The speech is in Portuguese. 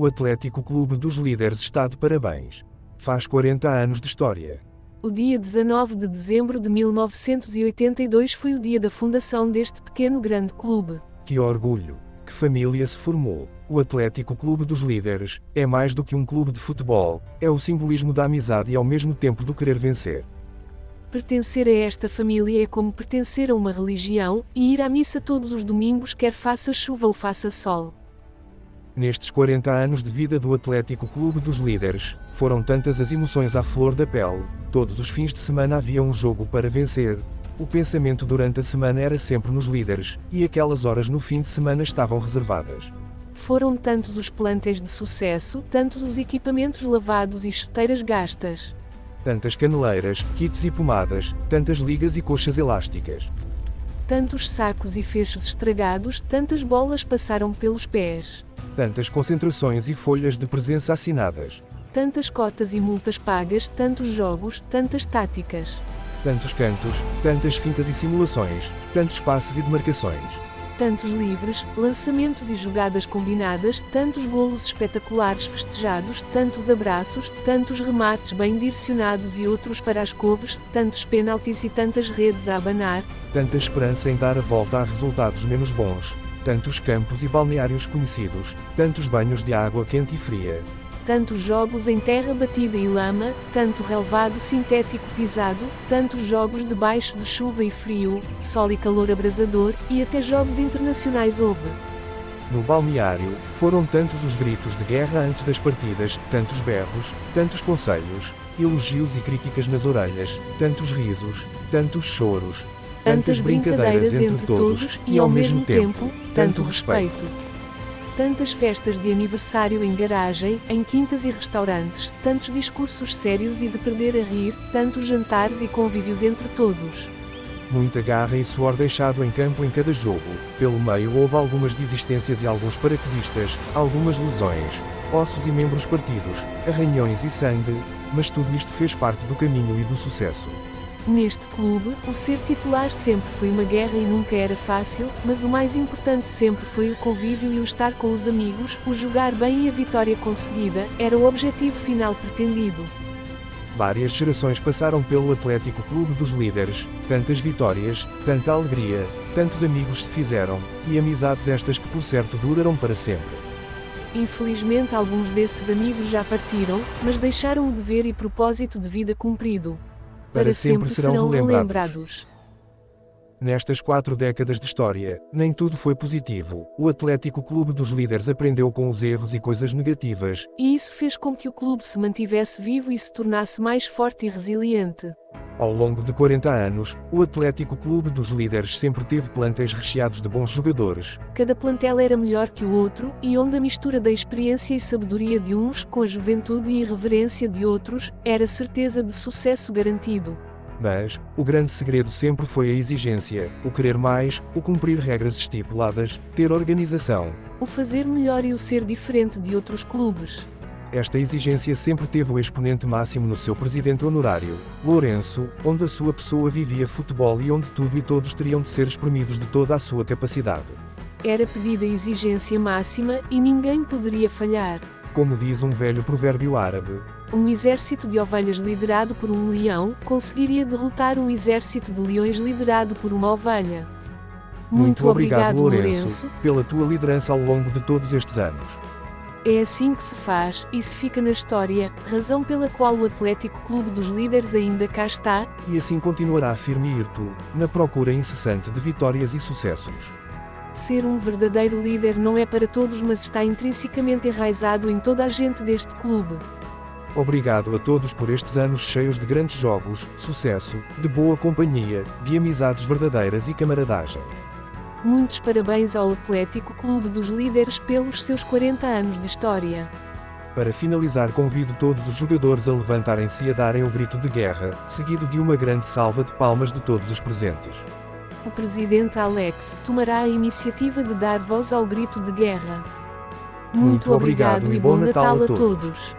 O Atlético Clube dos Líderes está de parabéns. Faz 40 anos de história. O dia 19 de dezembro de 1982 foi o dia da fundação deste pequeno grande clube. Que orgulho! Que família se formou! O Atlético Clube dos Líderes é mais do que um clube de futebol, é o simbolismo da amizade e ao mesmo tempo do querer vencer. Pertencer a esta família é como pertencer a uma religião e ir à missa todos os domingos, quer faça chuva ou faça sol. Nestes 40 anos de vida do Atlético Clube dos Líderes, foram tantas as emoções à flor da pele, todos os fins de semana havia um jogo para vencer. O pensamento durante a semana era sempre nos líderes, e aquelas horas no fim de semana estavam reservadas. Foram tantos os plantéis de sucesso, tantos os equipamentos lavados e chuteiras gastas. Tantas caneleiras, kits e pomadas, tantas ligas e coxas elásticas. Tantos sacos e fechos estragados, tantas bolas passaram pelos pés. Tantas concentrações e folhas de presença assinadas. Tantas cotas e multas pagas, tantos jogos, tantas táticas. Tantos cantos, tantas fintas e simulações, tantos passes e demarcações. Tantos livres, lançamentos e jogadas combinadas, tantos golos espetaculares festejados, tantos abraços, tantos remates bem direcionados e outros para as couves, tantos penaltis e tantas redes a abanar. Tanta esperança em dar a volta a resultados menos bons, tantos campos e balneários conhecidos, tantos banhos de água quente e fria. Tantos jogos em terra batida e lama, tanto relevado sintético pisado, tantos jogos debaixo de chuva e frio, sol e calor abrasador, e até jogos internacionais houve. No balneário, foram tantos os gritos de guerra antes das partidas, tantos berros, tantos conselhos, elogios e críticas nas orelhas, tantos risos, tantos choros, tantas brincadeiras entre todos e ao mesmo tempo, tanto respeito. Tantas festas de aniversário em garagem, em quintas e restaurantes, tantos discursos sérios e de perder a rir, tantos jantares e convívios entre todos. Muita garra e suor deixado em campo em cada jogo. Pelo meio houve algumas desistências e alguns paraquedistas, algumas lesões, ossos e membros partidos, arranhões e sangue, mas tudo isto fez parte do caminho e do sucesso. Neste clube, o ser titular sempre foi uma guerra e nunca era fácil, mas o mais importante sempre foi o convívio e o estar com os amigos, o jogar bem e a vitória conseguida, era o objetivo final pretendido. Várias gerações passaram pelo Atlético Clube dos Líderes, tantas vitórias, tanta alegria, tantos amigos se fizeram, e amizades estas que por certo duraram para sempre. Infelizmente alguns desses amigos já partiram, mas deixaram o dever e propósito de vida cumprido para sempre serão relembrados. Nestas quatro décadas de história, nem tudo foi positivo. O Atlético Clube dos Líderes aprendeu com os erros e coisas negativas. E isso fez com que o clube se mantivesse vivo e se tornasse mais forte e resiliente. Ao longo de 40 anos, o Atlético Clube dos Líderes sempre teve plantéis recheados de bons jogadores. Cada plantel era melhor que o outro, e onde a mistura da experiência e sabedoria de uns com a juventude e irreverência de outros, era certeza de sucesso garantido. Mas, o grande segredo sempre foi a exigência, o querer mais, o cumprir regras estipuladas, ter organização. O fazer melhor e o ser diferente de outros clubes. Esta exigência sempre teve o exponente máximo no seu presidente honorário, Lourenço, onde a sua pessoa vivia futebol e onde tudo e todos teriam de ser espremidos de toda a sua capacidade. Era pedida a exigência máxima e ninguém poderia falhar. Como diz um velho provérbio árabe, um exército de ovelhas liderado por um leão conseguiria derrotar um exército de leões liderado por uma ovelha. Muito, Muito obrigado, obrigado Lourenço, Lourenço, pela tua liderança ao longo de todos estes anos. É assim que se faz, e se fica na história, razão pela qual o Atlético Clube dos Líderes ainda cá está, e assim continuará firme e irto, na procura incessante de vitórias e sucessos. Ser um verdadeiro líder não é para todos, mas está intrinsecamente enraizado em toda a gente deste clube. Obrigado a todos por estes anos cheios de grandes jogos, sucesso, de boa companhia, de amizades verdadeiras e camaradagem. Muitos parabéns ao Atlético Clube dos Líderes pelos seus 40 anos de história. Para finalizar, convido todos os jogadores a levantarem-se e a darem o grito de guerra, seguido de uma grande salva de palmas de todos os presentes. O presidente Alex tomará a iniciativa de dar voz ao grito de guerra. Muito, Muito obrigado, obrigado, e bom Natal, Natal a todos. todos.